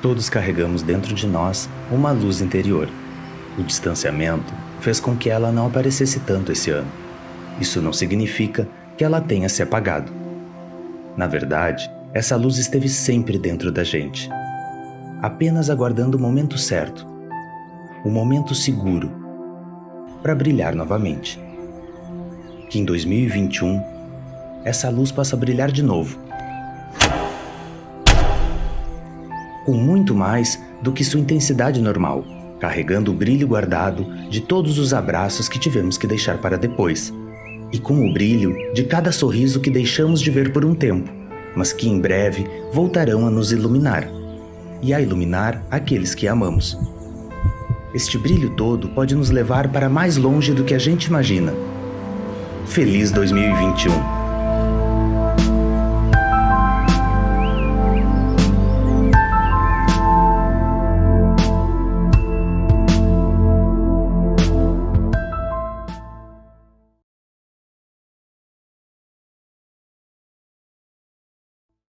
Todos carregamos dentro de nós uma luz interior. O distanciamento fez com que ela não aparecesse tanto esse ano. Isso não significa que ela tenha se apagado. Na verdade, essa luz esteve sempre dentro da gente, apenas aguardando o momento certo, o momento seguro, para brilhar novamente. Que em 2021 essa luz possa brilhar de novo com muito mais do que sua intensidade normal, carregando o brilho guardado de todos os abraços que tivemos que deixar para depois, e com o brilho de cada sorriso que deixamos de ver por um tempo, mas que em breve voltarão a nos iluminar e a iluminar aqueles que amamos. Este brilho todo pode nos levar para mais longe do que a gente imagina. Feliz 2021!